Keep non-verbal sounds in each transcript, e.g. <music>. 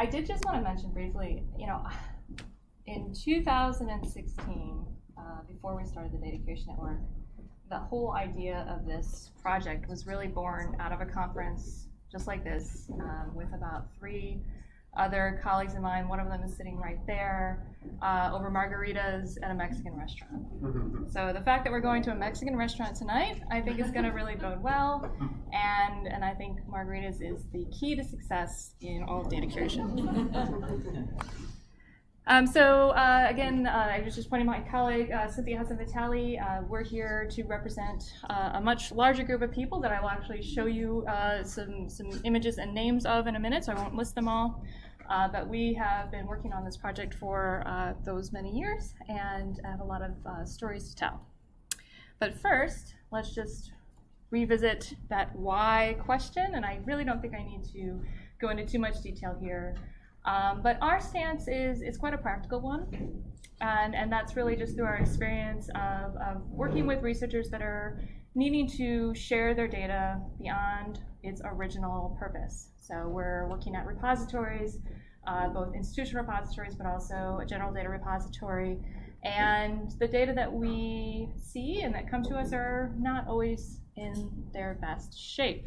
I did just want to mention briefly, you know, in 2016, uh, before we started the Data Curation Network, the whole idea of this project was really born out of a conference just like this um, with about three other colleagues of mine. One of them is sitting right there uh, over margaritas at a Mexican restaurant. <laughs> so the fact that we're going to a Mexican restaurant tonight, I think is going to really bode well. And, and I think margaritas is the key to success in all data curation. <laughs> Um, so uh, again, uh, I was just pointing my colleague, uh, Cynthia Hudson Vitale. Uh, we're here to represent uh, a much larger group of people that I will actually show you uh, some, some images and names of in a minute, so I won't list them all. but we have been working on this project for those many years and have a lot of stories to tell. But first, let's just revisit that why question, and I really don't think I need to go into too much detail here. Um, but our stance is, is quite a practical one. And, and that's really just through our experience of, of working with researchers that are needing to share their data beyond its original purpose. So we're looking at repositories, uh, both institutional repositories, but also a general data repository. And the data that we see and that come to us are not always in their best shape.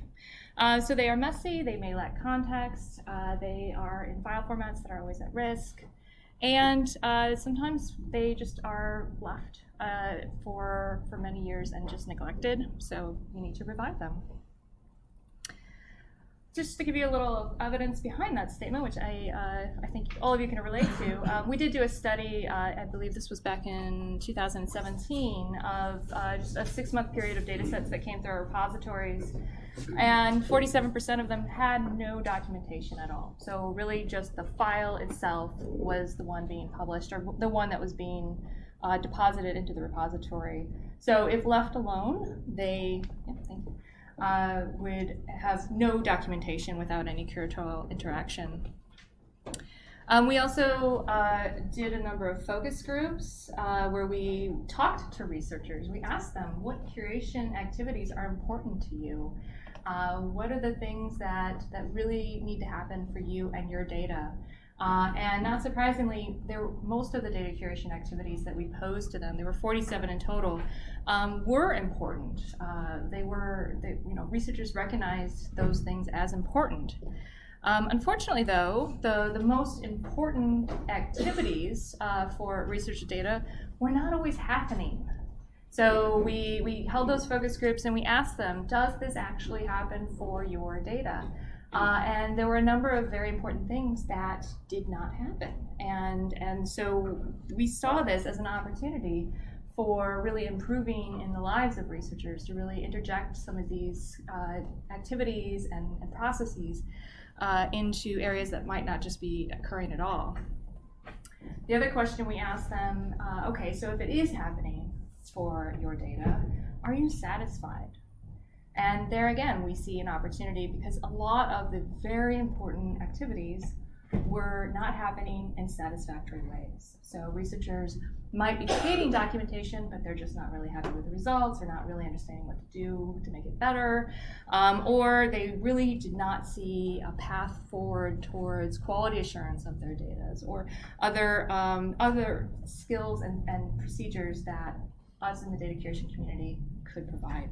Uh, so they are messy, they may lack context, uh, they are in file formats that are always at risk, and uh, sometimes they just are left uh, for, for many years and just neglected, so you need to revive them just to give you a little evidence behind that statement, which I, uh, I think all of you can relate to, <laughs> um, we did do a study, uh, I believe this was back in 2017, of uh, just a six-month period of data sets that came through our repositories, and 47% of them had no documentation at all. So really just the file itself was the one being published, or the one that was being uh, deposited into the repository. So if left alone, they, yeah, thank you uh, would have no documentation without any curatorial interaction. Um, we also uh, did a number of focus groups uh, where we talked to researchers. We asked them what curation activities are important to you. Uh, what are the things that, that really need to happen for you and your data? Uh, and not surprisingly, there most of the data curation activities that we posed to them, there were 47 in total, um, were important. Uh, they were, they, you know, researchers recognized those things as important. Um, unfortunately, though, the, the most important activities uh, for research data were not always happening. So we, we held those focus groups and we asked them, does this actually happen for your data? Uh, and there were a number of very important things that did not happen. And, and so we saw this as an opportunity for really improving in the lives of researchers to really interject some of these uh, activities and, and processes uh, into areas that might not just be occurring at all. The other question we asked them, uh, okay, so if it is happening for your data, are you satisfied? And there again, we see an opportunity because a lot of the very important activities were not happening in satisfactory ways. So researchers might be creating documentation, but they're just not really happy with the results, they're not really understanding what to do to make it better, um, or they really did not see a path forward towards quality assurance of their data, or other, um, other skills and, and procedures that us in the data curation community could provide.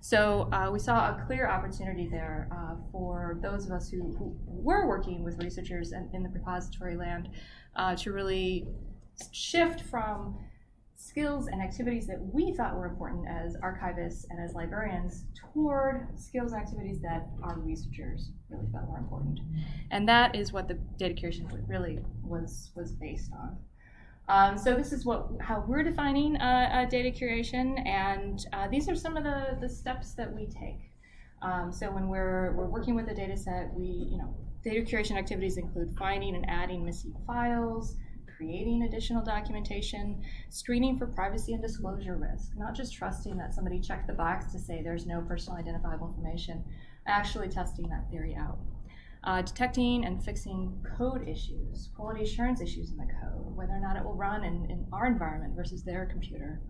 So uh, we saw a clear opportunity there uh, for those of us who, who were working with researchers in, in the repository land uh, to really shift from skills and activities that we thought were important as archivists and as librarians toward skills and activities that our researchers really felt were important. And that is what the data curation really was, was based on. Um, so this is what how we're defining uh, data curation, and uh, these are some of the, the steps that we take. Um, so when we're, we're working with a data set, we, you know, data curation activities include finding and adding missing files, creating additional documentation, screening for privacy and disclosure risk, not just trusting that somebody checked the box to say there's no personal identifiable information, actually testing that theory out uh, detecting and fixing code issues, quality assurance issues in the code, whether or not it will run in, in our environment versus their computer.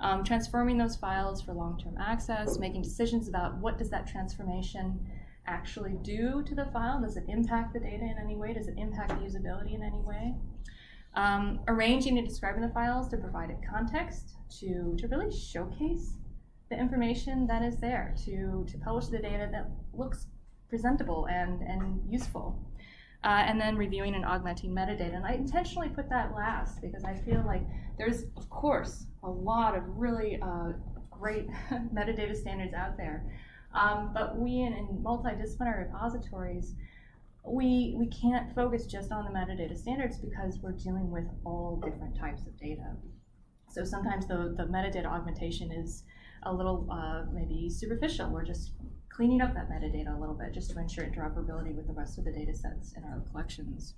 Um, transforming those files for long-term access, making decisions about what does that transformation actually do to the file? Does it impact the data in any way? Does it impact the usability in any way? Um, arranging and describing the files to provide it context, to, to really showcase the information that is there, to, to publish the data that looks presentable and, and useful. Uh, and then reviewing and augmenting metadata. And I intentionally put that last because I feel like there's, of course, a lot of really uh, great <laughs> metadata standards out there. Um, but we in, in, multidisciplinary repositories, we, we can't focus just on the metadata standards because we're dealing with all different types of data. So sometimes the, the metadata augmentation is a little uh, maybe superficial. We're just cleaning up that metadata a little bit just to ensure interoperability with the rest of the data sets in our collections.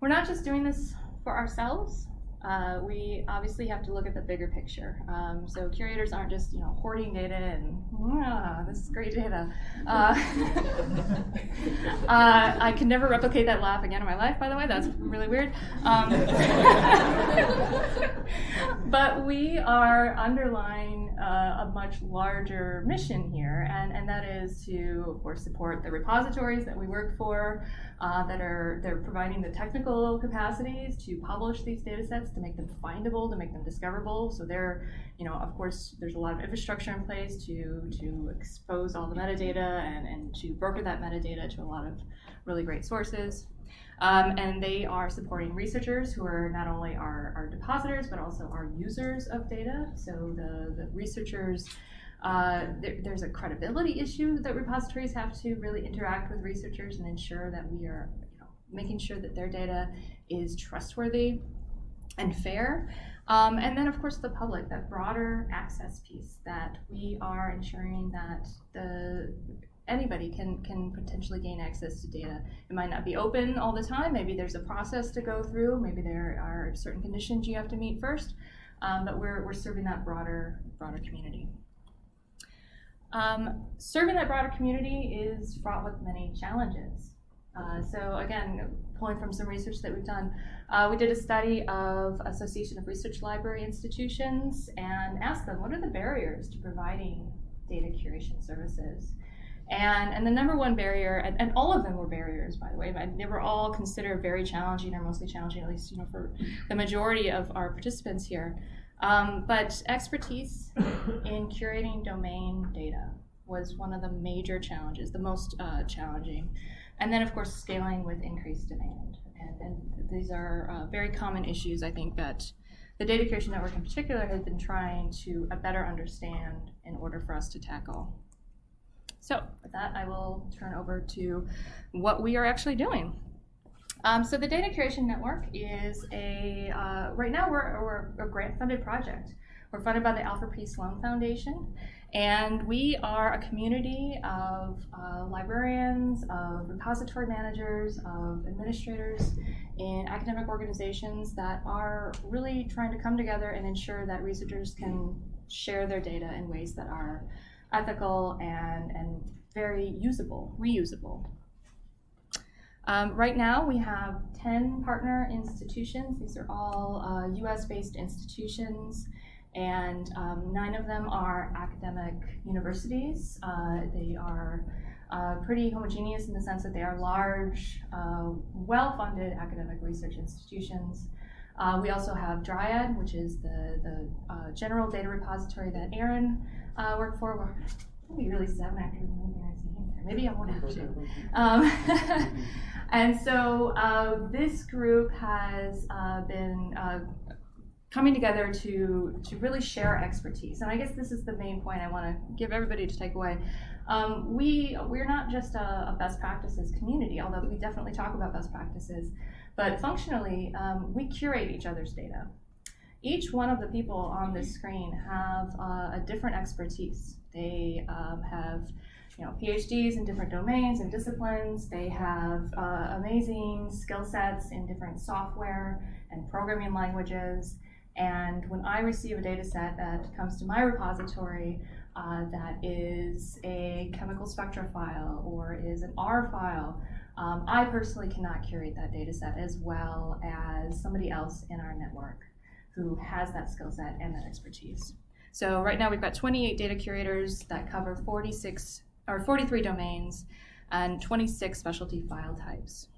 We're not just doing this for ourselves. Uh, we obviously have to look at the bigger picture. Um, so curators aren't just you know hoarding data and ah, this is great data. Uh, <laughs> uh, I can never replicate that laugh again in my life. By the way, that's really weird. Um, <laughs> but we are underlying uh, a much larger mission here, and and that is to of course support the repositories that we work for uh, that are they're providing the technical capacities to publish these data sets, to make them findable, to make them discoverable. So they're, you know, of course, there's a lot of infrastructure in place to to expose all the metadata and, and to broker that metadata to a lot of really great sources. Um, and they are supporting researchers who are not only our, our depositors, but also our users of data. So the, the researchers uh, there, there's a credibility issue that repositories have to really interact with researchers and ensure that we are you know, making sure that their data is trustworthy and fair. Um, and then, of course, the public, that broader access piece, that we are ensuring that the anybody can can potentially gain access to data. It might not be open all the time. Maybe there's a process to go through. Maybe there are certain conditions you have to meet first. Um, but we're, we're serving that broader broader community. Um, serving that broader community is fraught with many challenges. Uh, so again, pulling from some research that we've done, uh, we did a study of Association of Research Library Institutions and asked them, what are the barriers to providing data curation services? And, and the number one barrier, and, and all of them were barriers, by the way, but they were all considered very challenging or mostly challenging, at least you know for the majority of our participants here. Um, but expertise in curating domain data was one of the major challenges, the most uh, challenging. And then, of course, scaling with increased demand. And, and these are uh, very common issues, I think, that the Data Curation Network in particular has been trying to uh, better understand in order for us to tackle. So with that, I will turn over to what we are actually doing. Um, so the Data Curation Network is a, uh, right now we're, we're a grant-funded project. We're funded by the Alfred P. Sloan Foundation, and we are a community of uh, librarians, of repository managers, of administrators in academic organizations that are really trying to come together and ensure that researchers can share their data in ways that are ethical and, and very usable, reusable. Um, right now, we have 10 partner institutions. These are all uh, US-based institutions, and um, nine of them are academic universities. Uh, they are uh, pretty homogeneous in the sense that they are large, uh, well-funded academic research institutions. Uh, we also have Dryad, which is the, the uh, general data repository that Aaron worked for. We're be really sad after Maybe I won't have to. <laughs> Um, <laughs> And so uh, this group has uh, been uh, coming together to, to really share expertise. And I guess this is the main point I want to give everybody to take away. Um, we, we're not just a, a, best practices community, although we definitely talk about best practices, but functionally, um, we curate each other's data. Each one of the people on this screen have uh, a different expertise. They um, have you know, PhDs in different domains and disciplines. They have uh, amazing skill sets in different software and programming languages. And when I receive a data set that comes to my repository uh, that is a chemical spectra file or is an R file, um, I personally cannot curate that data set as well as somebody else in our network who has that skill set and that expertise. So right now we've got 28 data curators that cover 46 or 43 domains and 26 specialty file types.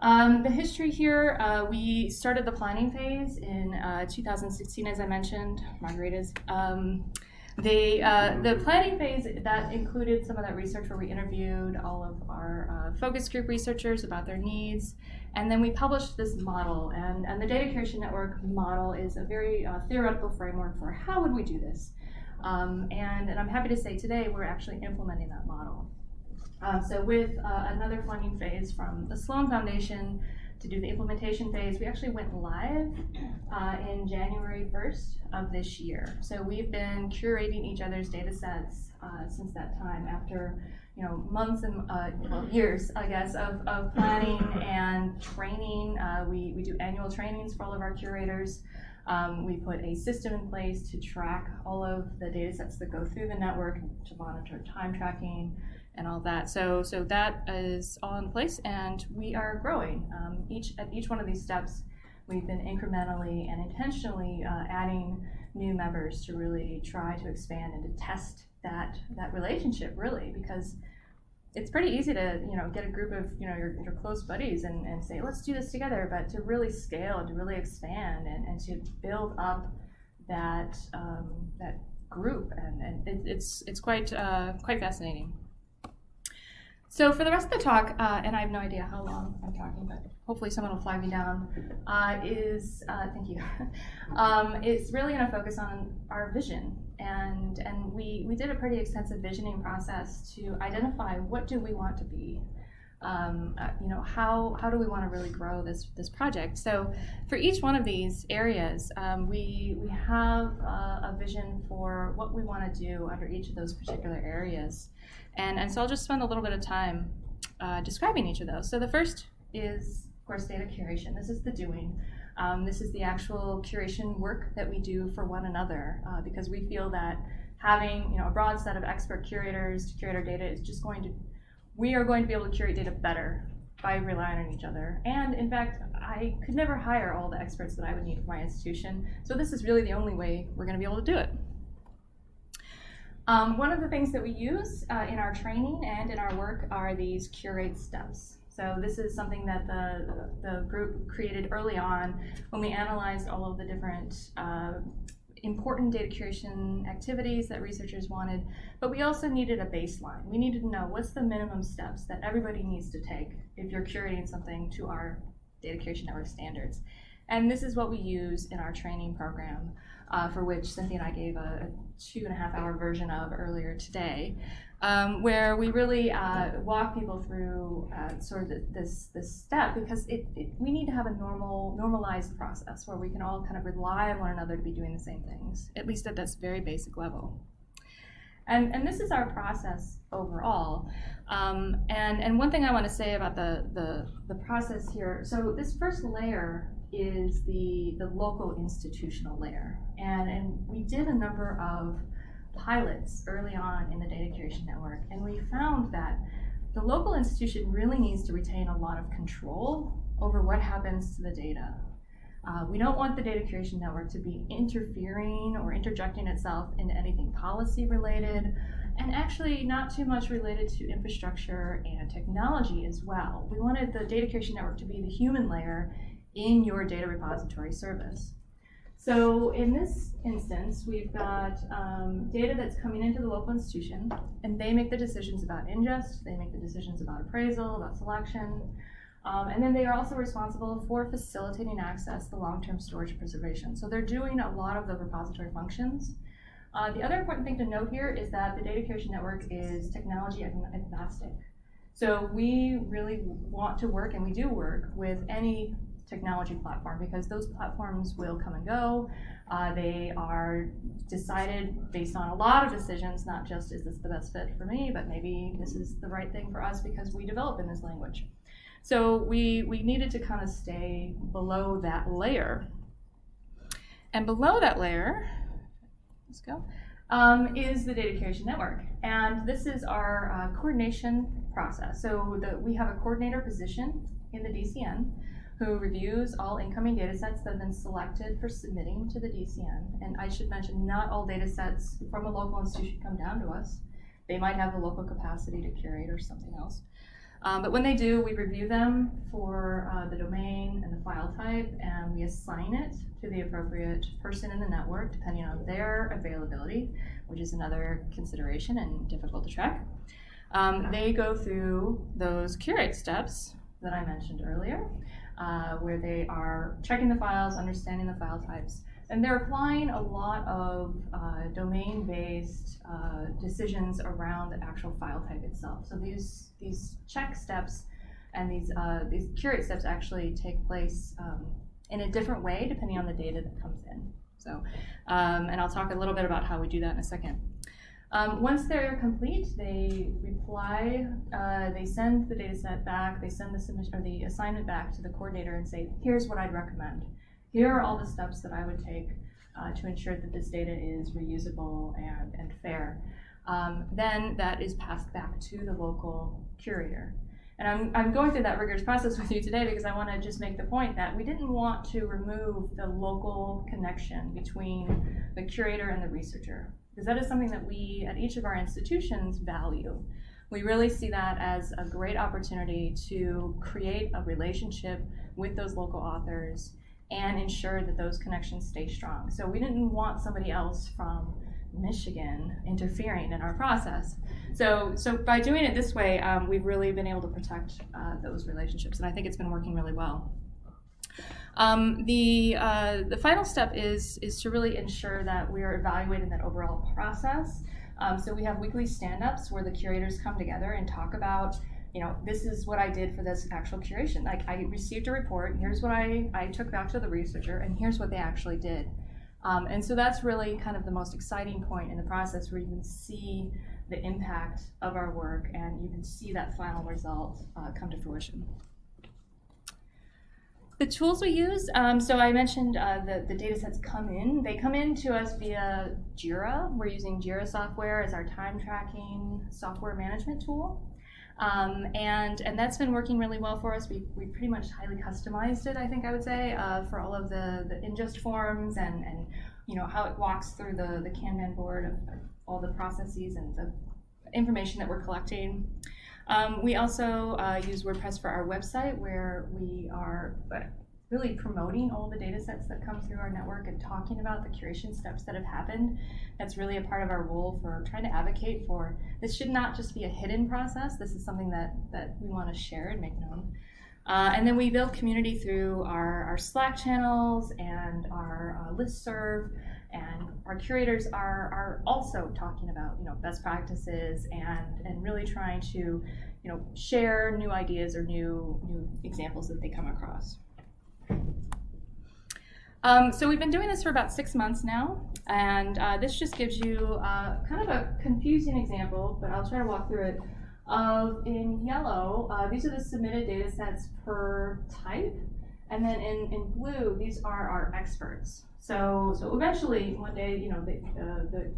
Um, the history here, uh, we started the planning phase in uh, 2016, as I mentioned, Margarita's. Um, uh, the planning phase, that included some of that research where we interviewed all of our uh, focus group researchers about their needs. And then we published this model. And, and the Data Curation Network model is a very uh, theoretical framework for how would we do this. Um, and, and I'm happy to say today we're actually implementing that model. Um, so with uh, another funding phase from the Sloan Foundation to do the implementation phase, we actually went live uh, in January 1st of this year. So we've been curating each other's data sets uh, since that time after you know, months and uh, well, years, I guess, of, of planning and training. Uh, we, we do annual trainings for all of our curators. Um, we put a system in place to track all of the data sets that go through the network to monitor time tracking, and all that. So, so that is all in place, and we are growing. Um, each at each one of these steps, we've been incrementally and intentionally uh, adding new members to really try to expand and to test that that relationship, really, because it's pretty easy to you know get a group of you know your, your close buddies and, and say let's do this together, but to really scale and to really expand and, and to build up that um, that group and, and it, it's it's quite uh, quite fascinating. So for the rest of the talk, uh, and I have no idea how long I'm talking, but hopefully someone will flag me down, uh, is, uh, thank you, <laughs> um, it's really to focus on our vision. And, and we, we did a pretty extensive visioning process to identify what do we want to be. Um, uh, you know, how, how do we want to really grow this, this project? So for each one of these areas, um, we, we have uh, a vision for what we want to do under each of those particular areas. And, and so I'll just spend a little bit of time uh, describing each of those. So the first is, of course, data curation. This is the doing. Um, this is the actual curation work that we do for one another uh, because we feel that having you know, a broad set of expert curators to curate our data is just going to, we are going to be able to curate data better by relying on each other. And in fact, I could never hire all the experts that I would need for my institution. So this is really the only way we're going to be able to do it. Um, one of the things that we use uh, in our training and in our work are these curate steps. So this is something that the, the group created early on when we analyzed all of the different uh, important data curation activities that researchers wanted, but we also needed a baseline. We needed to know what's the minimum steps that everybody needs to take if you're curating something to our data curation network standards. And this is what we use in our training program uh, for which Cynthia and I gave a, a, two and a half hour version of earlier today, um, where we really uh, walk people through uh, sort of this this step because it, it, we need to have a normal normalized process where we can all kind of rely on one another to be doing the same things, at least at this very basic level. And, and this is our process overall. Um, and, and one thing I want to say about the, the, the process here, so this first layer is the, the local institutional layer. And, and we did a number of pilots early on in the data curation network, and we found that the local institution really needs to retain a lot of control over what happens to the data. Uh, we don't want the data curation network to be interfering or interjecting itself into anything policy related, and actually not too much related to infrastructure and technology as well. We wanted the data curation network to be the human layer in your data repository service. So in this instance, we've got um, data that's coming into the local institution, and they make the decisions about ingest, they make the decisions about appraisal, about selection, um, and then they are also responsible for facilitating access to long-term storage preservation. So they're doing a lot of the repository functions. Uh, the other important thing to note here is that the data curation network is technology agnostic. So we really want to work, and we do work, with any technology platform because those platforms will come and go. Uh, they are decided based on a lot of decisions, not just is this the best fit for me, but maybe this is the right thing for us because we develop in this language. So we, we needed to kind of stay below that layer. And below that layer, let's go, um, is the data curation network. And this is our uh, coordination process. So the, we have a coordinator position in the DCN who reviews all incoming data sets that have been selected for submitting to the DCN. And I should mention, not all data sets from a local institution come down to us. They might have the local capacity to curate or something else. Um, but when they do, we review them for uh, the domain and the file type, and we assign it to the appropriate person in the network, depending on their availability, which is another consideration and difficult to track. Um, they go through those curate steps that I mentioned earlier, uh, where they are checking the files, understanding the file types, and they're applying a lot of uh, domain-based uh, decisions around the actual file type itself. So these these check steps and these uh, these curate steps actually take place um, in a different way depending on the data that comes in. So, um, and I'll talk a little bit about how we do that in a second. Um, once they're complete, they reply, uh, they send the data set back, they send the submission or the assignment back to the coordinator and say, here's what I'd recommend here are all the steps that I would take uh, to ensure that this data is reusable and, and fair. Um, then that is passed back to the local curator. And I'm, I'm going through that rigorous process <laughs> with you today because I want to just make the point that we didn't want to remove the local connection between the curator and the researcher, because that is something that we at each of our institutions value. We really see that as a great opportunity to create a relationship with those local authors and ensure that those connections stay strong. So we didn't want somebody else from Michigan interfering in our process. So, so by doing it this way, um, we've really been able to protect uh, those relationships, and I think it's been working really well. Um, the, uh, the final step is, is to really ensure that we are evaluating that overall process. Um, so we have weekly stand-ups where the curators come together and talk about you know, this is what I did for this actual curation. Like I received a report, here's what I, I took back to the researcher, and here's what they actually did. Um, and so that's really kind of the most exciting point in the process where you can see the impact of our work and you can see that final result uh, come to fruition. The tools we use, um, so I mentioned uh, the, the data sets come in. They come in to us via JIRA. We're using JIRA software as our time tracking software management tool. Um, and, and that's been working really well for us. We, we pretty much highly customized it, I think I would say, uh, for all of the, the ingest forms and, and you know, how it walks through the, the Kanban board of, of all the processes and the information that we're collecting. Um, we also uh, use WordPress for our website where we are really promoting all the data sets that come through our network and talking about the curation steps that have happened. That's really a part of our role for trying to advocate for this should not just be a hidden process. This is something that, that we want to share and make known. Uh, and then we build community through our, our Slack channels and our uh, listserv. And our curators are, are also talking about you know best practices and, and really trying to you know share new ideas or new new examples that they come across. Um, so we've been doing this for about six months now, and uh, this just gives you uh, kind of a confusing example, but I'll try to walk through it. Of in yellow, uh, these are the submitted data sets per type, and then in, in blue, these are our experts. So so eventually, one day, you know, the, the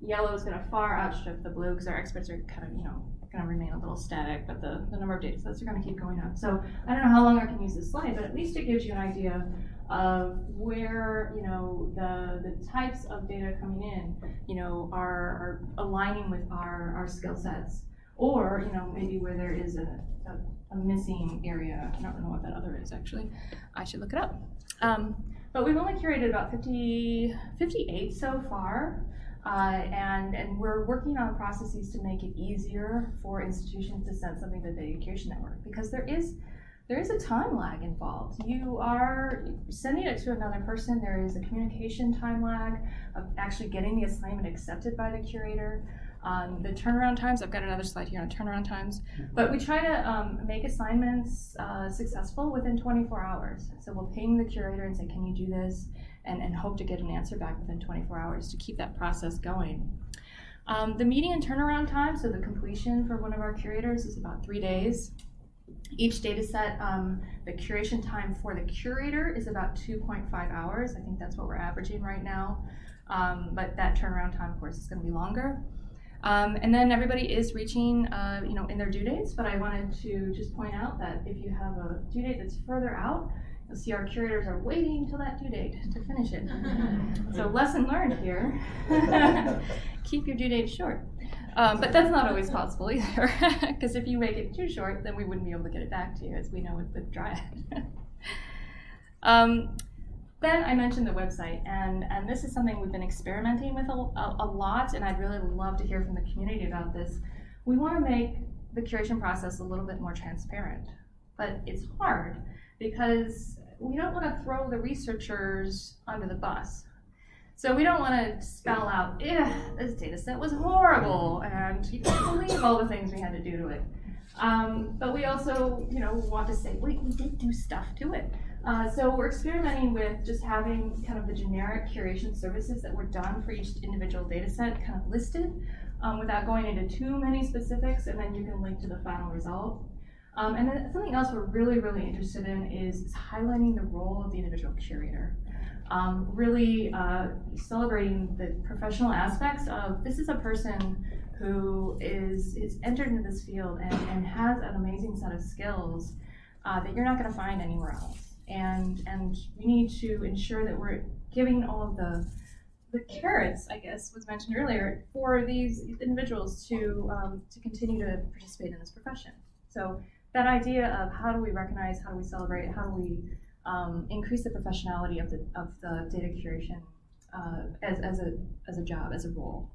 yellow is going to far outstrip the blue because our experts are kind of, you know, going to remain a little static, but the, the number of data sets are going to keep going up. So I don't know how long I can use this slide, but at least it gives you an idea of where you know the the types of data coming in, you know, are, are aligning with our our skill sets, or you know maybe where there is a, a, a, missing area. I don't know what that other is actually. I should look it up. Um, but we've only curated about 50, 58 so far. Uh, and, and we're working on processes to make it easier for institutions to send something to the education network because there is there is a time lag involved. You are sending it to another person. There is a communication time lag of actually getting the assignment accepted by the curator. Um, the turnaround times, I've got another slide here on turnaround times, but we try to um, make assignments uh, successful within 24 hours. So we'll ping the curator and say, can you do this? And, and hope to get an answer back within 24 hours to keep that process going. Um, the median turnaround time, so the completion for one of our curators is about three days. Each data set, um, the curation time for the curator is about 2.5 hours. I think that's what we're averaging right now. Um, but that turnaround time, of course, is going to be longer. Um, and then everybody is reaching, uh, you know, in their due dates, but I wanted to just point out that if you have a due date that's further out, you'll see our curators are waiting till that due date to finish it. <laughs> so lesson learned here, <laughs> keep your due date short. Um, but that's not always possible either, <laughs> because if you make it too short, then we wouldn't be able to get it back to you, as we know with the Dryad. um, then I mentioned the website, and, and this is something we've been experimenting with a, a, a lot, and I'd really love to hear from the community about this. We want to make the curation process a little bit more transparent, but it's hard because we don't want to throw the researchers under the bus. So we don't want to spell out, this data set was horrible, and you can't believe all the things we had to do to it. Um, but we also, you know, want to say, wait, we did do stuff to it. Uh, so we're experimenting with just having kind of the generic curation services that were done for each individual data set kind of listed um, without going into too many specifics, and then you can link to the final result. Um, and then something else we're really, really interested in is, is highlighting the role of the individual curator. Um, really uh, celebrating the professional aspects of this is a person who is, is entered into this field and, and has an amazing set of skills uh, that you're not going to find anywhere else and and we need to ensure that we're giving all of the the carrots, I guess, was mentioned earlier, for these individuals to um, to continue to participate in this profession. So that idea of how do we recognize, how do we celebrate, how do we um, increase the professionality of the of the data curation uh, as as a as a job, as a role.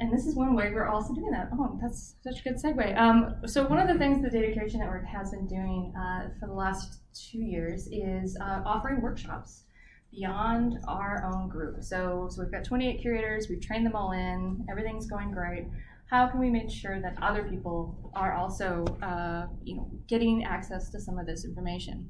And this is one way we're also doing that. Oh, that's such a good segue. Um, so one of the things the Data Curation Network has been doing uh, for the last two years is uh, offering workshops beyond our own group. So, so we've got 28 curators, we've trained them all in, everything's going great. How can we make sure that other people are also, uh, you know, getting access to some of this information?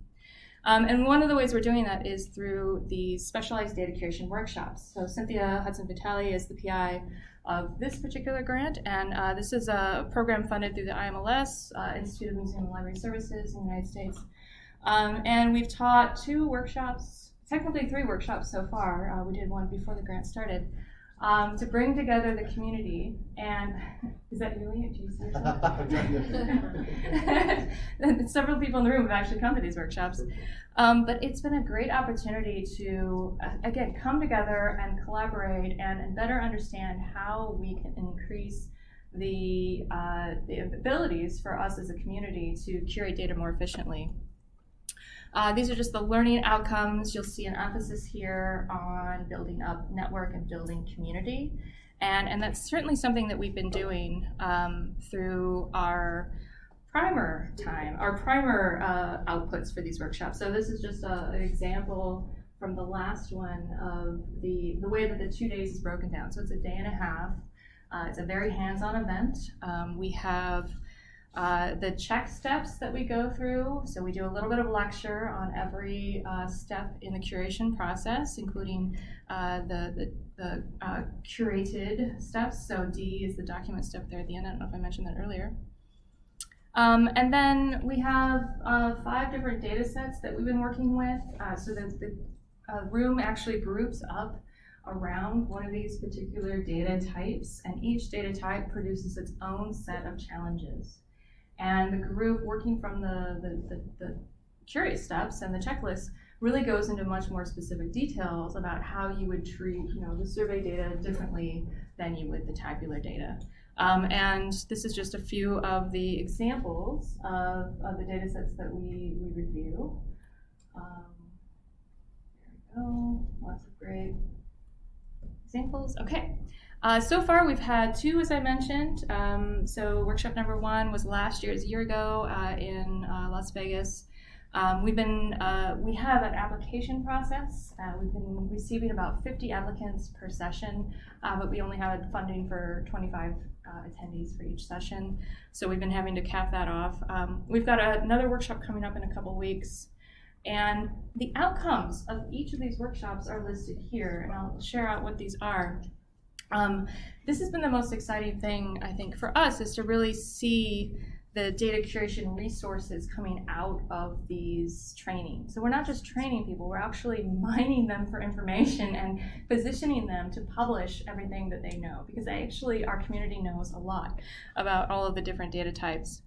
Um, and one of the ways we're doing that is through these specialized data curation workshops. So Cynthia Hudson Vitale is the PI of this particular grant, and uh, this is a program funded through the IMLS, uh, Institute of Museum and Library Services in the United States. Um, and we've taught two workshops, technically three workshops so far. Uh, we did one before the grant started. Um, to bring together the community and <laughs> is that really you see <laughs> <laughs> several people in the room have actually come to these workshops. Um, but it's been a great opportunity to, uh, again, come together and collaborate and, and, better understand how we can increase the, uh, the abilities for us as a community to curate data more efficiently. Uh, these are just the learning outcomes. You'll see an emphasis here on building up network and building community. And, and that's certainly something that we've been doing um, through our primer time, our primer uh, outputs for these workshops. So this is just a, an example from the last one of the, the way that the two days is broken down. So it's a day and a half. Uh, it's a very hands-on event. Um, we have uh, the check steps that we go through. So we do a little bit of lecture on every uh, step in the curation process, including uh, the, the, the uh, curated steps. So D is the document step there at the end. I don't know if I mentioned that earlier. Um, and then we have uh, five different data sets that we've been working with. Uh, so the, the room actually groups up around one of these particular data types, and each data type produces its own set of challenges. And the group working from the, the, the, the curate steps and the checklist really goes into much more specific details about how you would treat you know, the survey data differently than you would the tabular data. Um, and this is just a few of the examples of, of the data sets that we, we review. Um, there we go, lots of great examples. Okay, uh, so far we've had two, as I mentioned. Um, so workshop number one was last year, a year ago uh, in uh, Las Vegas. Um, we've been, uh, we have an application process. Uh, we've been receiving about 50 applicants per session, uh, but we only have funding for 25 uh, attendees for each session. So we've been having to cap that off. Um, we've got a, another workshop coming up in a couple weeks. And the outcomes of each of these workshops are listed here, and I'll share out what these are. Um, this has been the most exciting thing, I think, for us, is to really see the data curation resources coming out of these trainings. So we're not just training people, we're actually <laughs> mining them for information and positioning them to publish everything that they know because actually our community knows a lot about all of the different data types.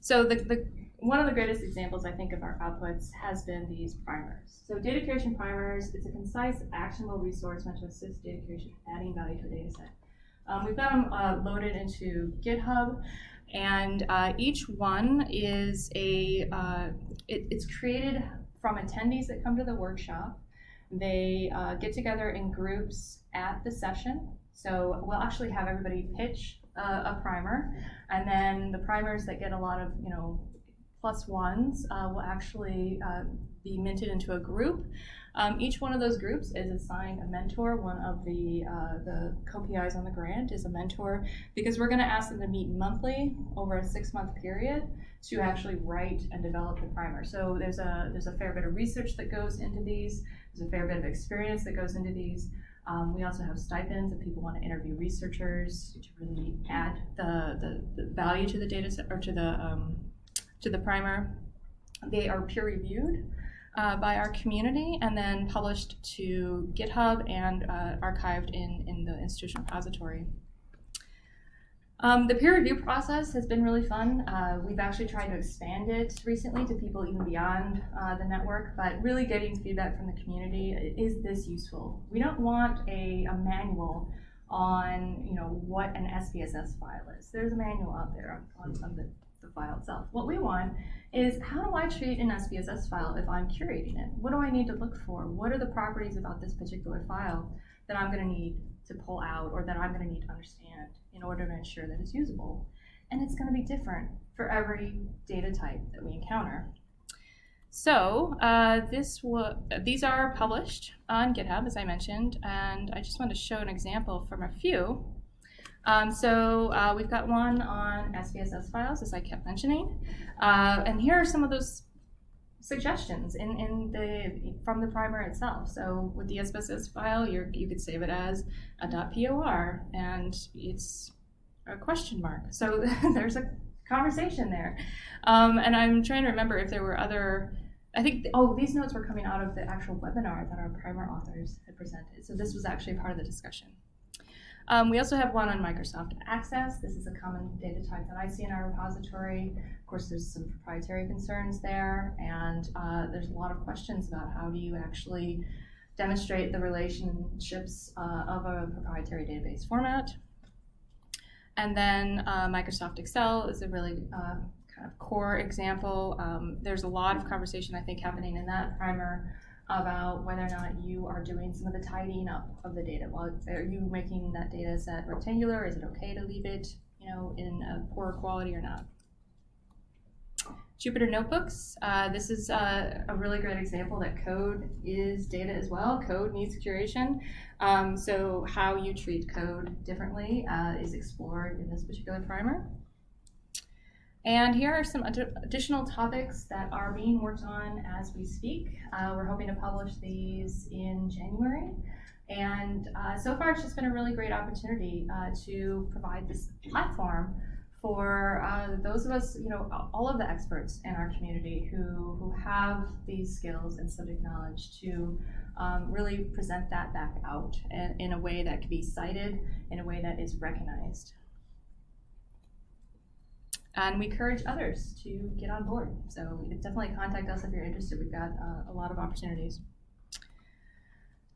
So the, the one of the greatest examples I think of our outputs has been these primers. So data curation primers, it's a concise, actionable resource meant to assist data curation adding value to a data set. Um, we've got them uh, loaded into GitHub. And uh, each one is a, uh, it, it's created from attendees that come to the workshop. They uh, get together in groups at the session. So we'll actually have everybody pitch a primer, and then the primers that get a lot of, you know, plus ones uh, will actually uh, be minted into a group. Um, each one of those groups is assigned a mentor. One of the, uh, the co-PIs on the grant is a mentor because we're going to ask them to meet monthly over a six-month period to actually write and develop the primer. So there's a, there's a fair bit of research that goes into these. There's a fair bit of experience that goes into these. Um, we also have stipends if people want to interview researchers to really add the, the, the value to the data set or to the, um, to the primer. They are peer reviewed uh, by our community and then published to GitHub and uh, archived in, in the institution repository. Um, the peer review process has been really fun. Uh, we've actually tried to expand it recently to people even beyond uh, the network, but really getting feedback from the community, is this useful? We don't want a, a manual on you know what an SPSS file is. There's a manual out there on, on the, the file itself. What we want is how do I treat an SPSS file if I'm curating it? What do I need to look for? What are the properties about this particular file that I'm going to need to pull out or that I'm going to need to understand in order to ensure that it's usable? And it's going to be different for every data type that we encounter. So uh, this these are published on GitHub, as I mentioned, and I just want to show an example from a few. Um, so uh, we've got one on SPSS files, as I kept mentioning. Uh, and here are some of those suggestions in, in the from the primer itself. So with the SPSS file, you you could save it as a .por, and it's a question mark. So <laughs> there's a conversation there. Um, and I'm trying to remember if there were other, I think, oh, these notes were coming out of the actual webinar that our primer authors had presented. So this was actually part of the discussion. Um, we also have one on Microsoft Access. This is a common data type that I see in our repository. Of course, there's some proprietary concerns there, and uh, there's a lot of questions about how do you actually demonstrate the relationships uh, of a proprietary database format. And then uh, Microsoft Excel is a really uh, kind of core example. Um, there's a lot of conversation, I think, happening in that primer about whether or not you are doing some of the tidying up of the data. Well, are you making that data set rectangular? Is it okay to leave it, you know, in a poor quality or not? Jupyter Notebooks. Uh, this is uh, a really great example that code is data as well. Code needs curation. Um, so how you treat code differently uh, is explored in this particular primer. And here are some ad additional topics that are being worked on as we speak. Uh, we're hoping to publish these in January. And uh, so far, it's just been a really great opportunity uh, to provide this platform for uh, those of us, you know, all of the experts in our community who, who have these skills and subject knowledge to um, really present that back out in, in a way that can be cited, in a way that is recognized. And we encourage others to get on board. So definitely contact us if you're interested. We've got uh, a lot of opportunities.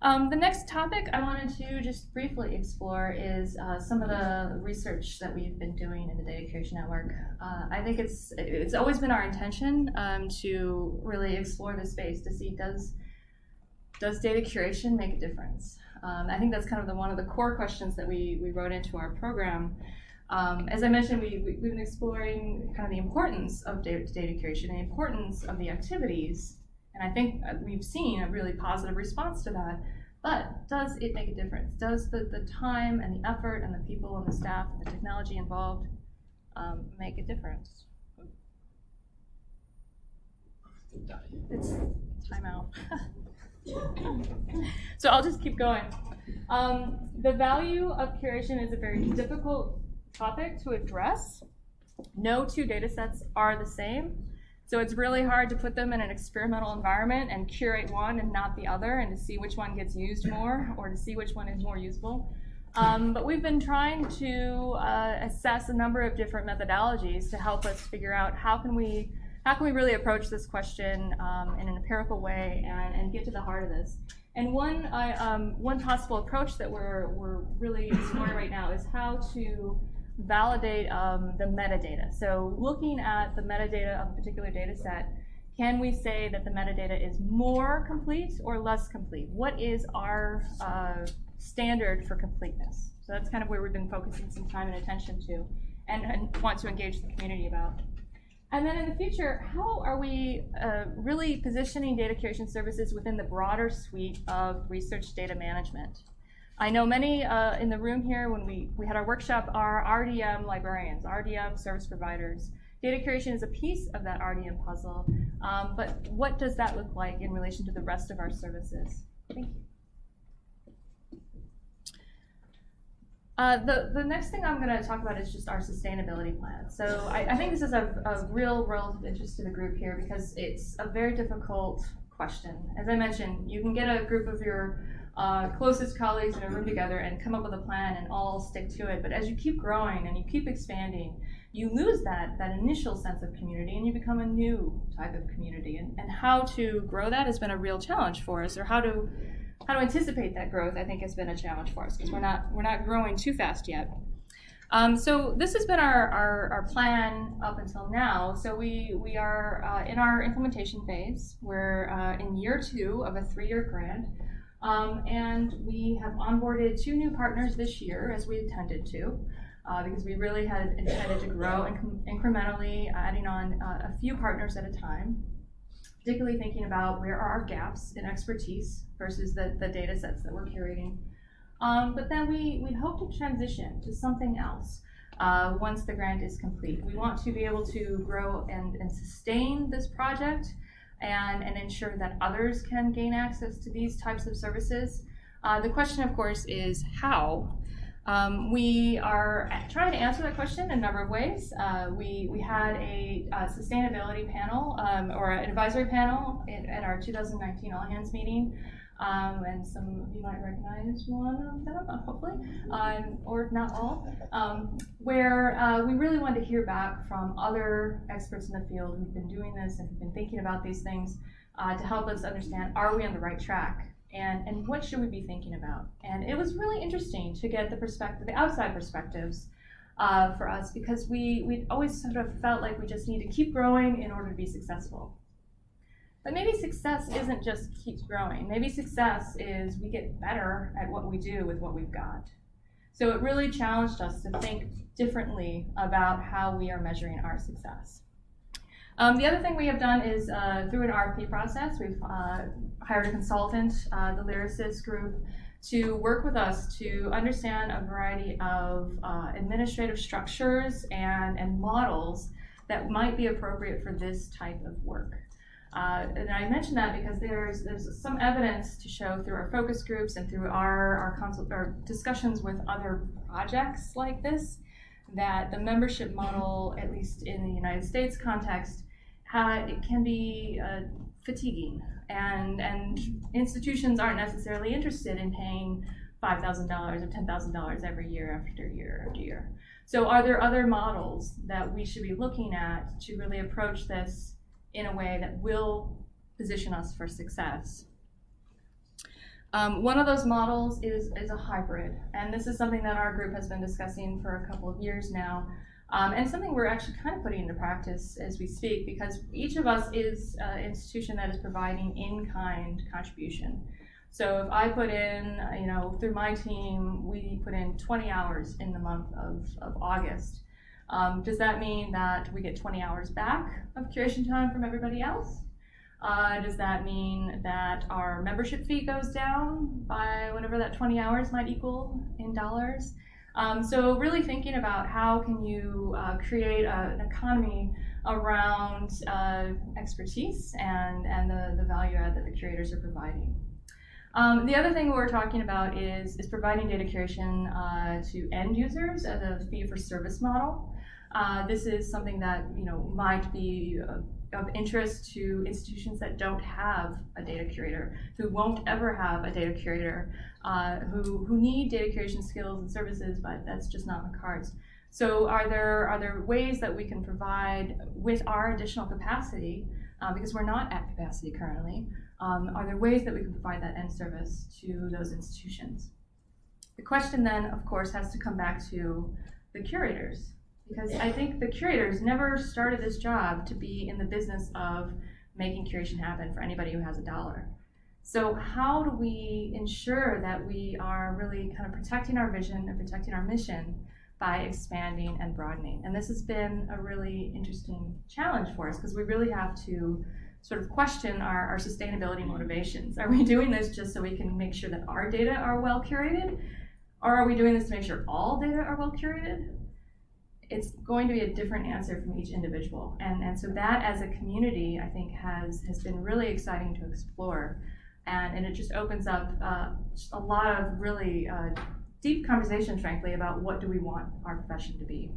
Um, the next topic I wanted to just briefly explore is uh, some of the research that we've been doing in the Data Curation Network. Uh, I think it's it's always been our intention um, to really explore this space to see does does data curation make a difference. Um, I think that's kind of the, one of the core questions that we, we wrote into our program. Um, as I mentioned, we, we, have been exploring kind of the importance of data, data curation, the importance of the activities, and I think uh, we've seen a really positive response to that. But does it make a difference? Does the, the time and the effort and the people and the staff and the technology involved um, make a difference? It's timeout. <laughs> so I'll just keep going. Um, the value of curation is a very difficult topic to address No two data sets are the same. So it's really hard to put them in an experimental environment and curate one and not the other and to see which one gets used more or to see which one is more useful. Um, but we've been trying to uh, assess a number of different methodologies to help us figure out how can we how can we really approach this question um, in an empirical way and, and get to the heart of this. And one, uh, um, one possible approach that we're, we're really exploring right now is how to validate um, the metadata. So looking at the metadata of a particular data set, can we say that the metadata is more complete or less complete? What is our uh, standard for completeness? So that's kind of where we've been focusing some time and attention to and, and want to engage the community about. And then in the future, how are we uh, really positioning data curation services within the broader suite of research data management? I know many uh, in the room here when we, we had our workshop are RDM librarians, RDM service providers. Data curation is a piece of that RDM puzzle, um, but what does that look like in relation to the rest of our services? Thank you. Uh, the, the next thing I'm going to talk about is just our sustainability plan. So I, I think this is a, a real relative interest to the group here because it's a very difficult question. As I mentioned, you can get a group of your uh, closest colleagues in a room together and come up with a plan and all stick to it. But as you keep growing and you keep expanding, you lose that, that initial sense of community and you become a new type of community. And, and how to grow that has been a real challenge for us, or how to how to anticipate that growth, I think has been a challenge for us because we're not we're not growing too fast yet. Um, so this has been our, our, our, plan up until now. So we, we are uh, in our implementation phase. We're uh, in year two of a three-year grant. Um, and we have onboarded two new partners this year, as we intended to, uh, because we really had intended to grow inc incrementally, adding on uh, a few partners at a time, particularly thinking about where are our gaps in expertise versus the, the data sets that we're curating. Um, but then we, we hope to transition to something else uh, once the grant is complete. We want to be able to grow and, and sustain this project and, and ensure that others can gain access to these types of services. Uh, the question, of course, is how. Um, we are trying to answer that question in a number of ways. Uh, we, we had a, a sustainability panel um, or an advisory panel at, at our 2019 All Hands meeting um, and some of you might recognize one of them, hopefully, um, or not all, um, where uh, we really wanted to hear back from other experts in the field who've been doing this and who've been thinking about these things uh, to help us understand, are we on the right track? And, and what should we be thinking about? And it was really interesting to get the perspective, the outside perspectives uh, for us because we, we always sort of felt like we just need to keep growing in order to be successful. But maybe success isn't just keeps growing. Maybe success is we get better at what we do with what we've got. So it really challenged us to think differently about how we are measuring our success. Um, the other thing we have done is uh, through an RFP process, we've uh, hired a consultant, uh, the Lyrasis group, to work with us to understand a variety of uh, administrative structures and, and models that might be appropriate for this type of work. Uh, and I mention that because there's there's some evidence to show through our focus groups and through our our, consult, our discussions with other projects like this that the membership model, at least in the United States context, it can be uh, fatiguing, and and institutions aren't necessarily interested in paying five thousand dollars or ten thousand dollars every year after year after year. So, are there other models that we should be looking at to really approach this? In a way that will position us for success. Um, one of those models is, is a hybrid, and this is something that our group has been discussing for a couple of years now, um, and something we're actually kind of putting into practice as we speak, because each of us is an institution that is providing in-kind contribution. So if I put in, you know, through my team, we put in 20 hours in the month of, of August. Um, does that mean that we get 20 hours back of curation time from everybody else? Uh, does that mean that our membership fee goes down by whatever that 20 hours might equal in dollars? Um, so really thinking about how can you uh, create a, an economy around uh, expertise and, and the, the value add that the curators are providing. Um, the other thing we're talking about is, is providing data curation uh, to end users as a fee for service model. Uh, this is something that you know might be uh, of interest to institutions that don't have a data curator, who won't ever have a data curator, uh, who, who need data curation skills and services, but that's just not in the cards. So are there, are there ways that we can provide with our additional capacity, uh, because we're not at capacity currently, um, are there ways that we can provide that end service to those institutions? The question then, of course, has to come back to the curators because I think the curators never started this job to be in the business of making curation happen for anybody who has a dollar. So how do we ensure that we are really kind of protecting our vision and protecting our mission by expanding and broadening? And this has been a really interesting challenge for us because we really have to sort of question our, our sustainability motivations. Are we doing this just so we can make sure that our data are well curated? Or are we doing this to make sure all data are well curated? It's going to be a different answer from each individual. And, and so that as a community, I think has, has been really exciting to explore. And, and it just opens up uh, a lot of really uh, deep conversations, frankly, about what do we want our profession to be.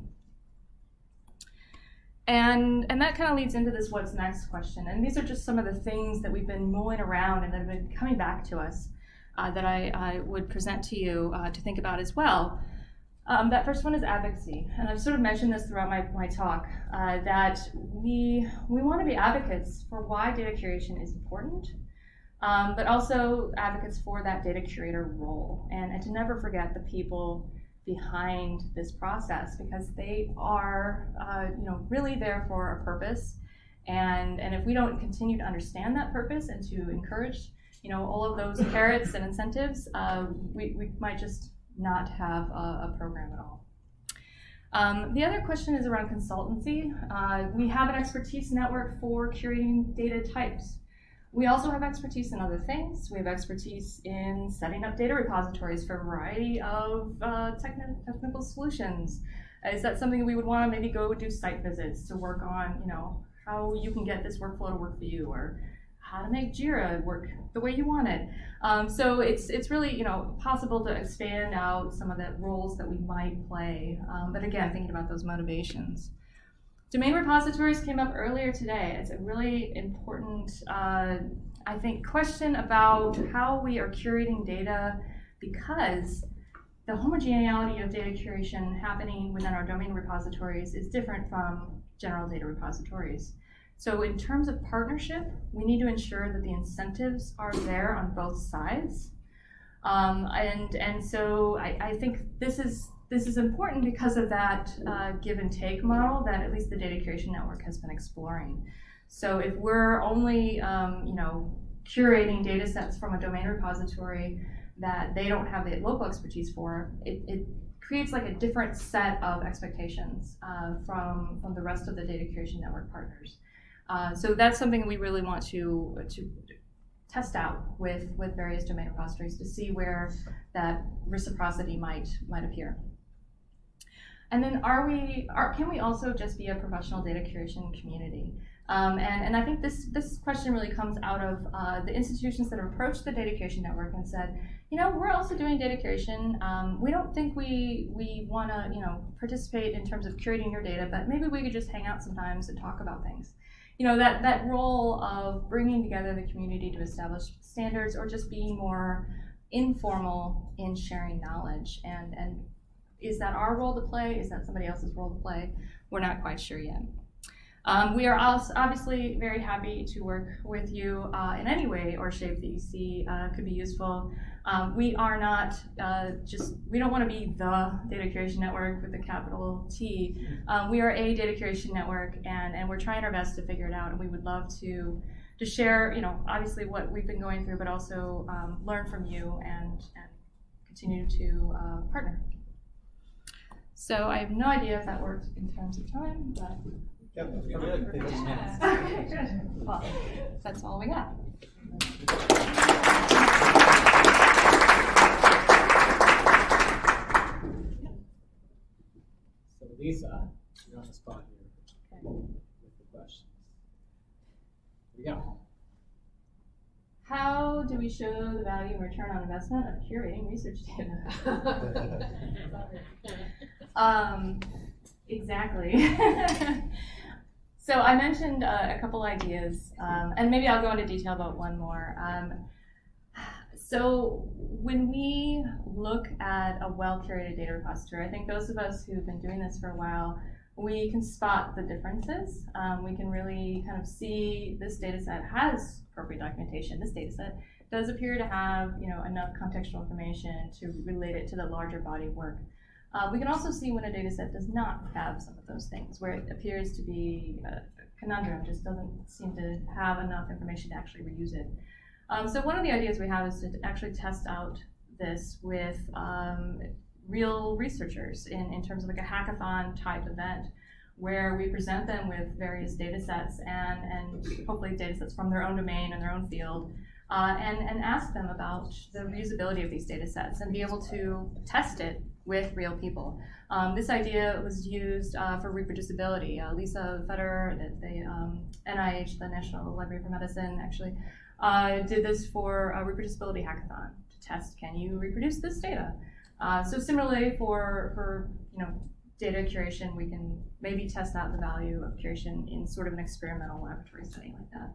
And, and that kind of leads into this what's next question. And these are just some of the things that we've been mulling around and that have been coming back to us uh, that I, I, would present to you uh, to think about as well. Um, that first one is advocacy, and I've sort of mentioned this throughout my, my talk, uh, that we, we want to be advocates for why data curation is important, um, but also advocates for that data curator role, and, and to never forget the people behind this process because they are uh, you know, really there for a purpose, and, and if we don't continue to understand that purpose and to encourage you know, all of those <coughs> carrots and incentives, uh, we, we might just not have a, a program at all. Um, the other question is around consultancy. Uh, we have an expertise network for curating data types. We also have expertise in other things. We have expertise in setting up data repositories for a variety of uh, techni technical solutions. Is that something we would want to maybe go do site visits to work on, you know, how you can get this workflow to work for you or how to make Jira work the way you want it. Um, so it's it's really you know possible to expand out some of the roles that we might play. Um, but again, thinking about those motivations. Domain repositories came up earlier today. It's a really important, uh, I think, question about how we are curating data because the homogeneity of data curation happening within our domain repositories is different from general data repositories. So in terms of partnership, we need to ensure that the incentives are there on both sides. Um, and, and so I, I think this is, this is important because of that uh, give and take model that at least the Data Curation Network has been exploring. So if we're only um, you know, curating data sets from a domain repository that they don't have the local expertise for, it, it creates like a different set of expectations uh, from, from the rest of the Data Curation Network partners. Uh, so that's something we really want to, to test out with, with various domain repositories to see where that reciprocity might, might appear. And then are we, are, can we also just be a professional data curation community? Um, and, and I think this, this question really comes out of uh, the institutions that have approached the data curation network and said, you know, we're also doing data curation. Um, we don't think we, we want to, you know, participate in terms of curating your data, but maybe we could just hang out sometimes and talk about things you know, that, that role of bringing together the community to establish standards or just being more informal in sharing knowledge. And, and is that our role to play? Is that somebody else's role to play? We're not quite sure yet. Um, we are also obviously very happy to work with you uh, in any way or shape that you see uh, could be useful. Um, we are not uh, just, we don't want to be the data curation network with a capital T. Um, we are a data curation network and, and we're trying our best to figure it out and we would love to, to share, you know, obviously what we've been going through, but also um, learn from you and, and continue to uh, partner. So I have no idea if that works in terms of time, but. Yep, good. 15 minutes. Okay, <laughs> good. Well, that's all we got. So Lisa, you're on the spot here with the questions. Here we go. How do we show the value and return on investment of curating research data? <laughs> um, Exactly. <laughs> so I mentioned uh, a couple ideas, um, and maybe I'll go into detail about one more. Um, so when we look at a well-curated data repository, I think those of us who've been doing this for a while, we can spot the differences. Um, we can really kind of see this data set has appropriate documentation. This data set does appear to have you know enough contextual information to relate it to the larger body of work. Uh, we can also see when a data set does not have some of those things, where it appears to be a conundrum, just doesn't seem to have enough information to actually reuse it. Um, so one of the ideas we have is to actually test out this with um, real researchers in, in terms of like a hackathon type event where we present them with various data sets and, and hopefully data sets from their own domain and their own field uh, and, and ask them about the reusability of these data sets and be able to test it with real people. Um, this idea was used uh, for reproducibility. Uh, Lisa Federer, the, the um, NIH, the National Library for Medicine, actually uh, did this for a reproducibility hackathon to test can you reproduce this data. Uh, so similarly for for you know data curation, we can maybe test out the value of curation in sort of an experimental laboratory setting like that.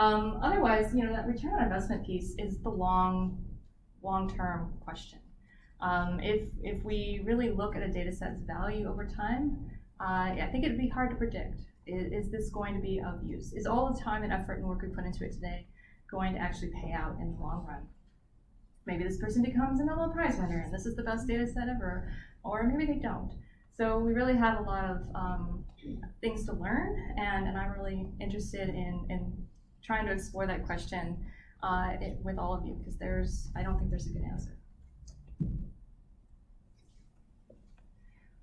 Um, otherwise, you know that return on investment piece is the long long term question. Um, if, if we really look at a data set's value over time, uh, I think it'd be hard to predict. Is, is, this going to be of use? Is all the time and effort and work we put into it today going to actually pay out in the long run? Maybe this person becomes a Nobel Prize winner and this is the best data set ever, or maybe they don't. So we really have a lot of um, things to learn, and, and I'm really interested in, in trying to explore that question uh, it, with all of you because there's, I don't think there's a good answer.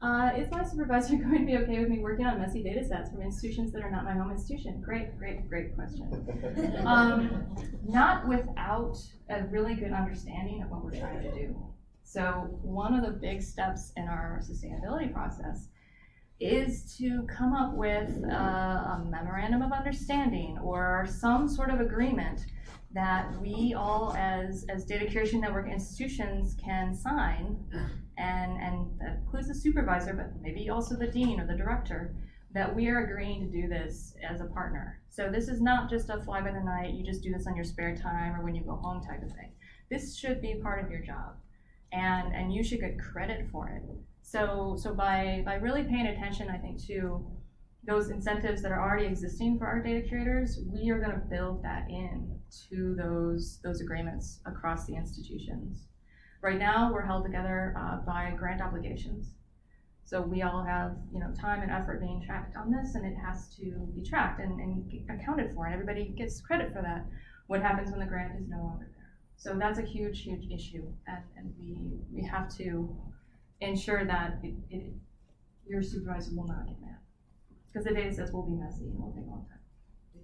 Uh, is my supervisor <laughs> going to be okay with me working on messy data sets from institutions that are not my home institution? Great, great, great question. <laughs> Um, not without a really good understanding of what we're trying to do. So one of the big steps in our sustainability process is to come up with a, a memorandum of understanding or some sort of agreement that we all as, as data curation network institutions can sign and, and that includes the supervisor, but maybe also the dean or the director, that we are agreeing to do this as a partner. So this is not just a fly by the night, you just do this on your spare time or when you go home type of thing. This should be part of your job and, and you should get credit for it. So, so by, by really paying attention, I think, to those incentives that are already existing for our data curators, we are going to build that in to those, those agreements across the institutions. Right now, we're held together uh, by grant obligations. So we all have, you know, time and effort being tracked on this, and it has to be tracked and, and accounted for, and everybody gets credit for that. What happens when the grant is no longer there? So that's a huge, huge issue, and, and we we have to ensure that it, it, your supervisor will not get mad because the data sets will be messy and will take a long time.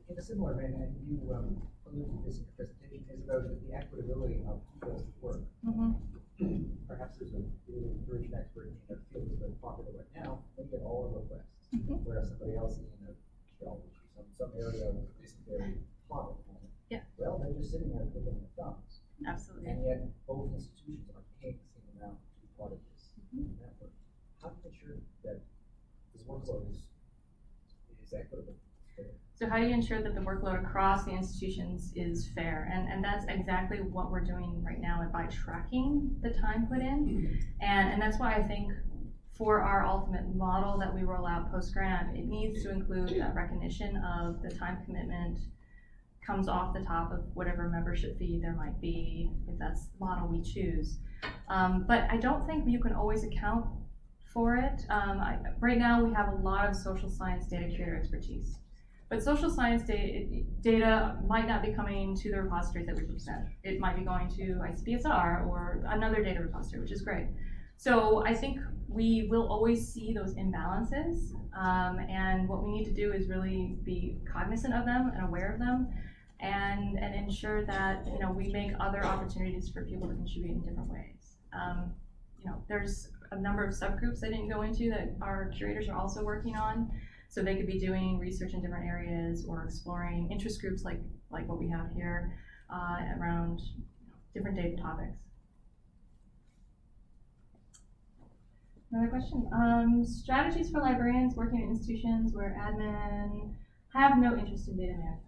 In a similar vein, you um, alluded to this in your presentation, is about the equitability of people's work. Mm-hmm. Perhaps there's a really version expert in a field that's very popular right now, they get all the requests, Mhm. whereas somebody else in a geology, some, some area isn't very hot at the moment. Yeah. Well, they're just sitting there twiddling their thumbs, Absolutely. and yet both institutions are paying the same amount to be part of this Mhm. network. How do you ensure that this workload is, is equitable? So how do you ensure that the workload across the institutions is fair? And, and that's exactly what we're doing right now by tracking the time put in. And, and that's why I think for our ultimate model that we roll out post-grant, it needs to include that recognition of the time commitment comes off the top of whatever membership fee there might be, if that's the model we choose. Um, but I don't think you can always account for it. Um, I, right now, we have a lot of social science data curator expertise. But social science data, data might not be coming to the repositories that we present. It might be going to ICPSR or another data repository, which is great. So I think we will always see those imbalances, um, and what we need to do is really be cognizant of them and aware of them, and and ensure that you know we make other opportunities for people to contribute in different ways. Um, you know, there's a number of subgroups I didn't go into that our curators are also working on. So they could be doing research in different areas or exploring interest groups like, like what we have here uh, around different data topics. Another question. Um, strategies for librarians working in institutions where admin have no interest in data management.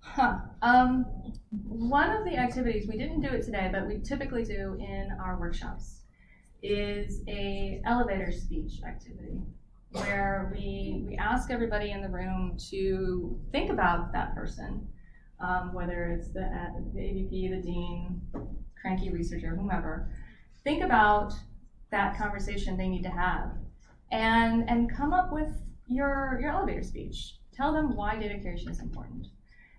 Huh. Um, one of the activities, we didn't do it today, but we typically do in our workshops, is a elevator speech activity where we, we ask everybody in the room to think about that person, um, whether it's the, ad- the AVP, the dean, cranky researcher, whomever. Think about that conversation they need to have and, and come up with your, your elevator speech. Tell them why data curation is important.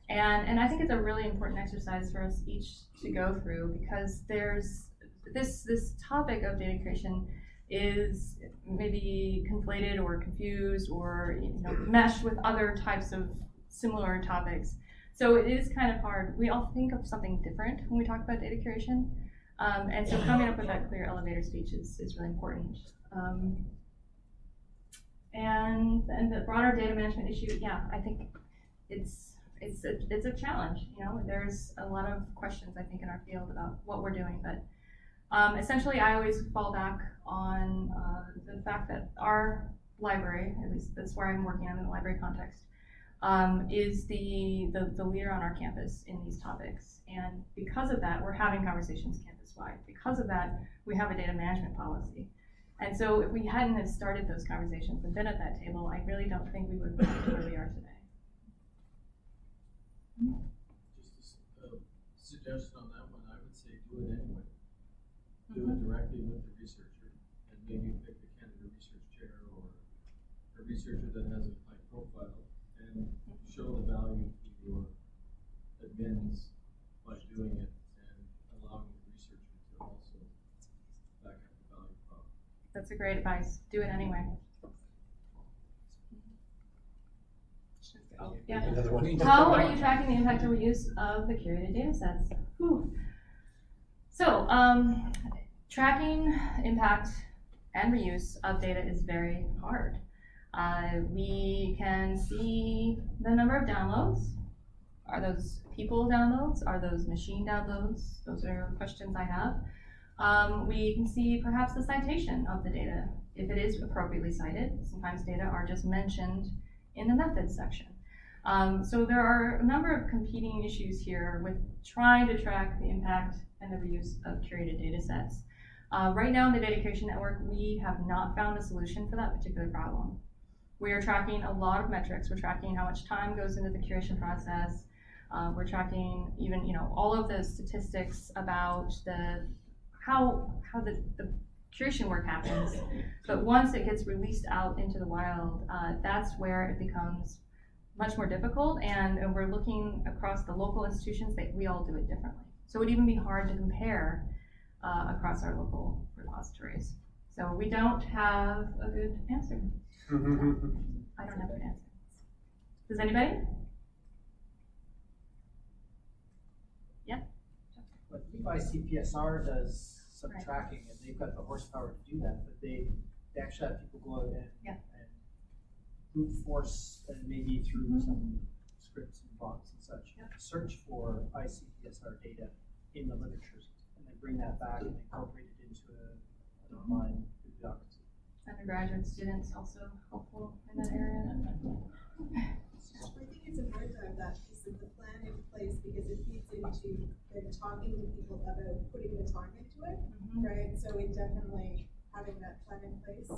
And, and I think it's a really important exercise for us each to go through because there's this, this topic of data creation is maybe conflated or confused or you know, meshed with other types of similar topics. So it is kind of hard. We all think of something different when we talk about data curation. Um, and so coming up with that clear elevator speech is, is really important. Um, and, and the broader data management issue, yeah, I think it's, it's a, it's a challenge, you know, there's a lot of questions, I think, in our field about what we're doing, but um, essentially, I always fall back on uh, the fact that our library, at least that's where I'm working, in the library context, um, is the, the, the leader on our campus in these topics. And because of that, we're having conversations campus-wide. Because of that, we have a data management policy. And so if we hadn't have started those conversations and been at that table, I really don't think we would be where we are today. Just a a suggestion on that one, I would say do it anyway. Do it directly with the researcher, and maybe pick the candidate research chair or a researcher that has a high profile, and show the value to your admins by doing it, and allowing the researcher to also back up the value prop. That's a great advice. Do it anyway. Oh, yeah. <laughs> Another one. How are you tracking the impact or reuse of the curated data sets? Whew. So, um, tracking impact and reuse of data is very hard. Uh, we can see the number of downloads. Are those people downloads? Are those machine downloads? Those are questions I have. Um, we can see perhaps the citation of the data, if it is appropriately cited. Sometimes data are just mentioned in the methods section. Um, so there are a number of competing issues here with trying to track the impact and the reuse of curated data sets. Uh, right now in the Data Curation Network, we have not found a solution for that particular problem. We are tracking a lot of metrics. We're tracking how much time goes into the curation process. Uh, we're tracking even, you know, all of the statistics about the how how the, the curation work happens. But once it gets released out into the wild, uh, that's where it becomes much more difficult. And, and we're looking across the local institutions that we all do it differently. So it would even be hard to compare uh, across our local repositories. So we don't have a good answer. I don't have an answer. Does anybody? Yeah? But Levi CPSR does some Right. tracking and they've got the horsepower to do that, but they, they actually have people go out and, Yeah. and brute force and maybe through some scripts and bots and such, Yeah. search for ICPSR data in the literatures and then bring that back and incorporate it into a, an online bibliography. Undergraduate students also helpful in that area. I think it's important to have that piece of the plan in place because it feeds into then talking to people about putting the time into it, Mhm. right? So it definitely having that plan in place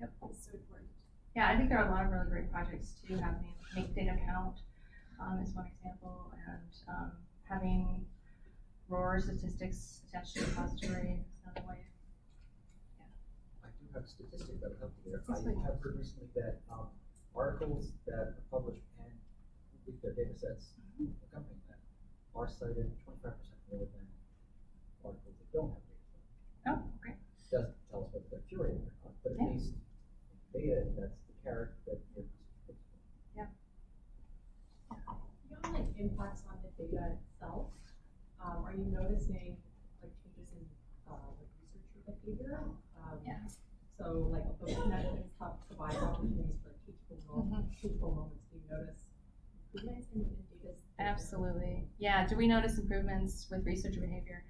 Yep. is so important. Yeah, I think there are a lot of really great projects too, happening. Make Data Count um, is one example, and um, having ROAR statistics attached to the repository is another way. I do have a statistic that would help you there. Yes, please. I have heard recently that, um, articles that are published and with their data sets accompanying that are cited twenty-five percent more than articles that don't have data sets. Oh, great. Doesn't tell us whether they're curated or not, but at Yeah. least data, that's the carrot that you're. Yeah. Beyond like impacts on the data itself, um, are you noticing like changes in, uh, like researcher behavior? Um, Yeah. So like those connections help provide opportunities for teachable moments, teachable moments, do you notice improvements in, in data? Absolutely. Yeah. Do we notice improvements with researcher behavior?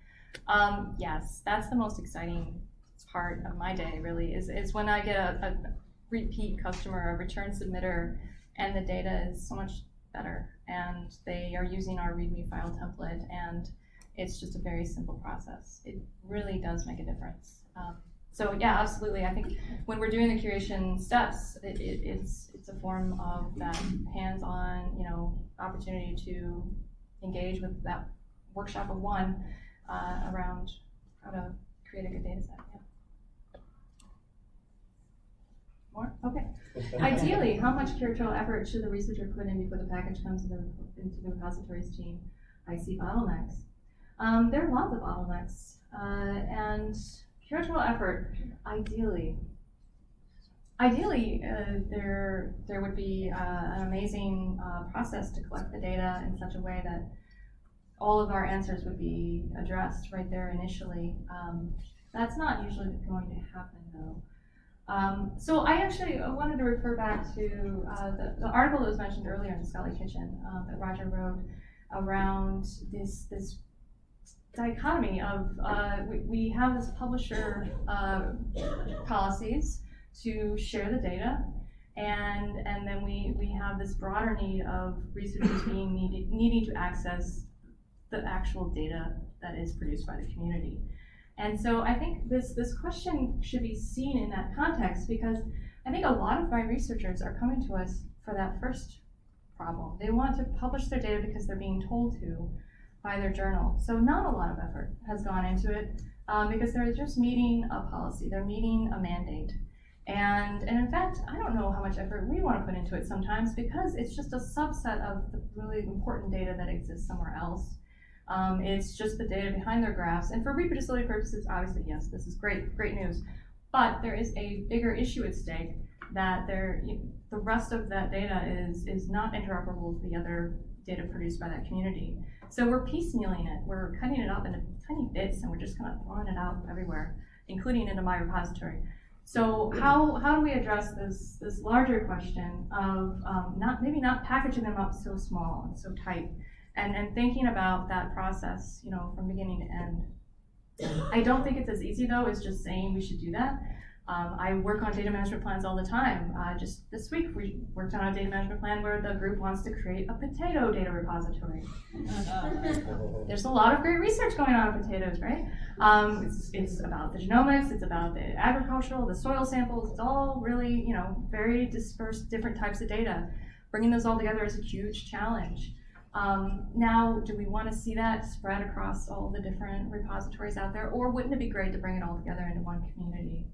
Um, yes, that's the most exciting part of my day really is, is when I get a, a repeat customer, a return submitter, and the data is so much better, and they are using our README file template, and it's just a very simple process. It really does make a difference. Um, so yeah, absolutely. I think when we're doing the curation steps, it, it, it's it's a form of that hands-on, you know, opportunity to engage with that workshop of one uh, around how to create a good data set. Yeah. More? Okay. Ideally, how much curatorial effort should the researcher put in before the package comes into the, into the repositories team? I see bottlenecks. Um, there are lots of bottlenecks, uh, and curatorial effort, ideally, ideally, uh, there there would be uh, an amazing uh, process to collect the data in such a way that all of our answers would be addressed right there initially. Um, that's not usually going to happen, though. Um, so I actually wanted to refer back to uh, the, the article that was mentioned earlier in the Scholarly Kitchen that Roger wrote around this this dichotomy of uh, we, we have this publisher uh, policies to share the data and and then we we have this broader need of researchers being needed needing to access the actual data that is produced by the community. And so I think this this question should be seen in that context because I think a lot of my researchers are coming to us for that first problem. They want to publish their data because they're being told to by their journal. So not a lot of effort has gone into it um, because they're just meeting a policy, they're meeting a mandate. And, and in fact, I don't know how much effort we want to put into it sometimes because it's just a subset of the really important data that exists somewhere else. Um, it's just the data behind their graphs. And for reproducibility purposes, obviously, yes, this is great, great news. But there is a bigger issue at stake that there, the rest of that data is, is not interoperable with the other data produced by that community. So we're piecemealing it. We're cutting it up into tiny bits and we're just kind of throwing it out everywhere, including into my repository. So how, how do we address this, this larger question of um, not maybe not packaging them up so small and so tight and, and thinking about that process, you know, from beginning to end. I don't think it's as easy though as just saying we should do that. Um, I work on data management plans all the time. Uh, just this week, we worked on a data management plan where the group wants to create a potato data repository. <laughs> There's a lot of great research going on on potatoes, right? Um, it's, it's about the genomics, it's about the agricultural, the soil samples, it's all really, you know, very dispersed, different types of data. Bringing those all together is a huge challenge. Um, now, do we want to see that spread across all the different repositories out there, or wouldn't it be great to bring it all together into one community?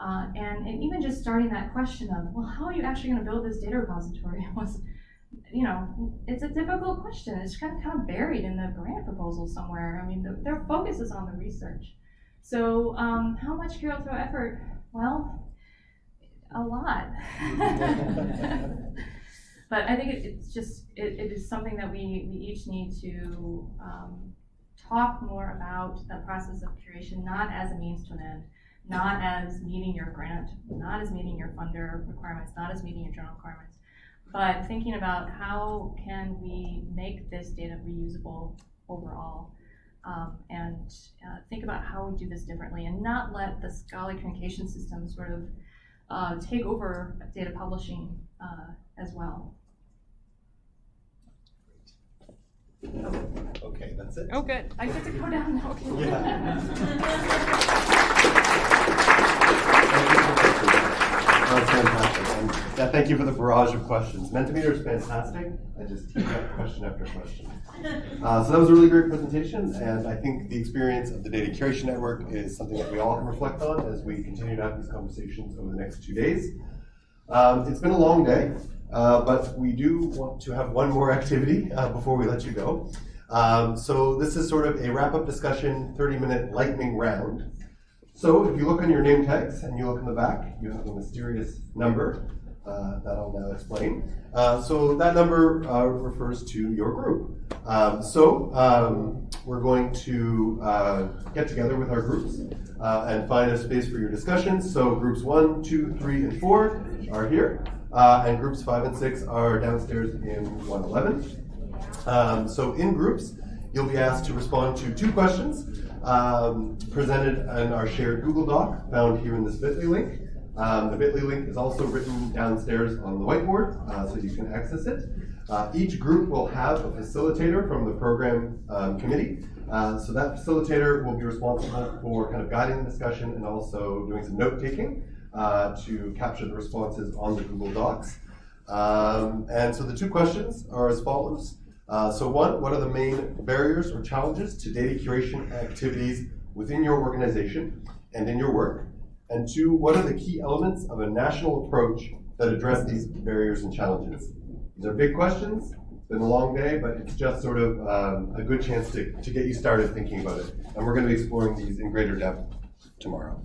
Uh, and, and even just starting that question of, well, how are you actually going to build this data repository <laughs> was, you know, it's a difficult question. It's kind of kind of buried in the grant proposal somewhere. I mean, the, their focus is on the research. So um, how much curatorial effort? Well, a lot. <laughs> but I think it, it's just, it, it is something that we, we each need to um, talk more about the process of curation, not as a means to an end not as meeting your grant, not as meeting your funder requirements, not as meeting your journal requirements, but thinking about how can we make this data reusable overall um, and uh, think about how we do this differently and not let the Scholarly communication system sort of uh, take over data publishing uh, as well. Okay, that's it. Oh, good. I get to go down now. Okay. That's <laughs> yeah, thank you for the barrage of questions. Mentimeter is fantastic. I just teed up question after question. Uh, so that was a really great presentation, and I think the experience of the Data Curation Network is something that we all can reflect on as we continue to have these conversations over the next two days. Um, it's been a long day, uh, but we do want to have one more activity uh, before we let you go. Um, so this is sort of a wrap-up discussion, 30-minute lightning round. So if you look on your name tags and you look in the back, you have a mysterious number uh, that I'll now explain. Uh, so that number uh, refers to your group. Um, so um, we're going to uh, get together with our groups uh, and find a space for your discussions. So groups one, two, three, and four are here, uh, and groups five and six are downstairs in 111. Um, so in groups, you'll be asked to respond to two questions um, presented in our shared Google Doc found here in this bit.ly link. Um, the bit.ly link is also written downstairs on the whiteboard, uh, so you can access it. Uh, each group will have a facilitator from the program um, committee. Uh, so that facilitator will be responsible for kind of guiding the discussion and also doing some note taking uh, to capture the responses on the Google Docs. Um, and so the two questions are as follows. Uh, so one, what are the main barriers or challenges to data curation activities within your organization and in your work? And two, what are the key elements of a national approach that address these barriers and challenges? These are big questions. It's been a long day, but it's just sort of um, a good chance to, to get you started thinking about it. And we're going to be exploring these in greater depth tomorrow.